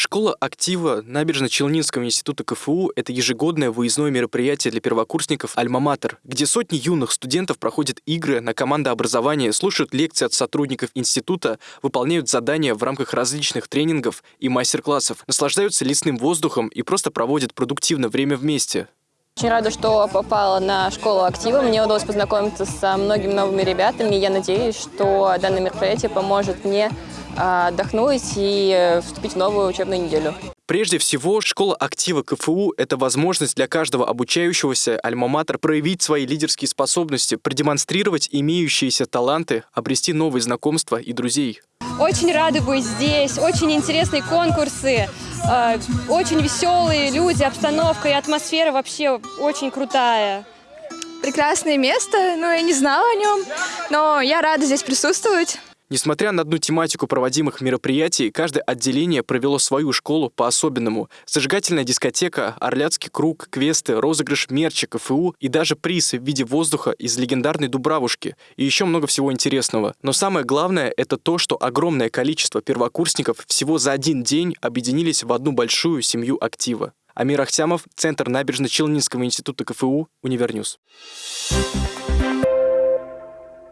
Школа актива Набережно-Челнинского института КФУ – это ежегодное выездное мероприятие для первокурсников «Альма-Матер», где сотни юных студентов проходят игры на командообразование, слушают лекции от сотрудников института, выполняют задания в рамках различных тренингов и мастер-классов, наслаждаются лесным воздухом и просто проводят продуктивное время вместе. Очень рада, что попала на школу актива. Мне удалось познакомиться со многими новыми ребятами. Я надеюсь, что данное мероприятие поможет мне отдохнуть и э, вступить в новую учебную неделю. Прежде всего, школа актива КФУ – это возможность для каждого обучающегося альма-матер проявить свои лидерские способности, продемонстрировать имеющиеся таланты, обрести новые знакомства и друзей. Очень рада быть здесь, очень интересные конкурсы, э, очень веселые люди, обстановка и атмосфера вообще очень крутая. Прекрасное место, ну я не знала о нем, но я рада здесь присутствовать. Несмотря на одну тематику проводимых мероприятий, каждое отделение провело свою школу по-особенному. Зажигательная дискотека, Орлятский круг, квесты, розыгрыш мерча КФУ и даже приз в виде воздуха из легендарной Дубравушки. И еще много всего интересного. Но самое главное — это то, что огромное количество первокурсников всего за один день объединились в одну большую семью актива. Амир Ахтямов, Центр Набережночелнинского института КФУ, Univer News. Thank you